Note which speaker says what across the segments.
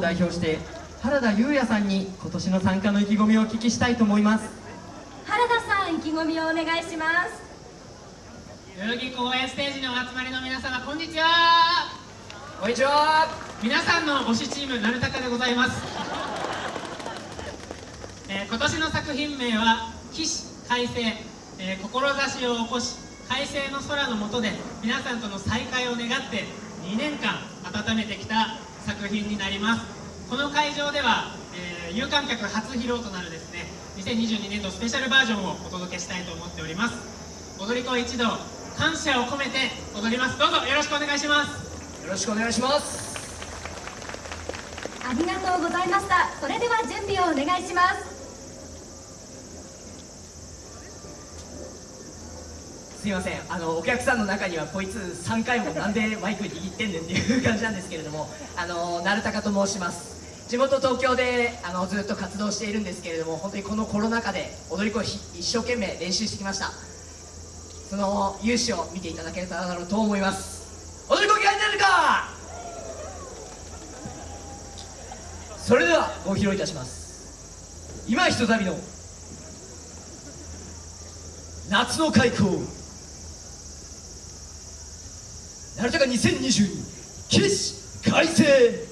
Speaker 1: を代表して原田裕也さんに今年の参加の意気込みをお聞きしたいと思います。
Speaker 2: 原田さん意気込みをお願いします。
Speaker 3: 代々木公園ステージのお集まりの皆様こんにちは。
Speaker 4: こんにちは。
Speaker 3: 皆さんの推しチームなるたかでございます、えー、今年の作品名は「起死快晴」えー、志を起こし快晴の空の下で皆さんとの再会を願って2年間温めてきた作品になります。この会場では、えー、有観客初披露となるですね2022年度スペシャルバージョンをお届けしたいと思っております。踊り子一同感謝を込めて踊ります。どうぞよろしくお願いします。
Speaker 4: よろしくお願いします。
Speaker 2: ありがとうございました。それでは準備をお願いします
Speaker 4: すいません。あのお客さんの中にはこいつ3回もなんでマイク握ってんねんっていう感じなんですけれどもあの鳴高と申します。地元東京であのずっと活動しているんですけれども本当にこのコロナ禍で踊り子一生懸命練習してきました。その勇姿を見ていただけたらと思います。踊り子嫌いになるか！それではご披露いたします。今ひとたびの夏の開口なるたか2022起死改正。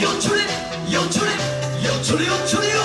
Speaker 5: 여초래 여초래 여초래
Speaker 4: 여초래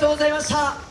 Speaker 4: とうございました。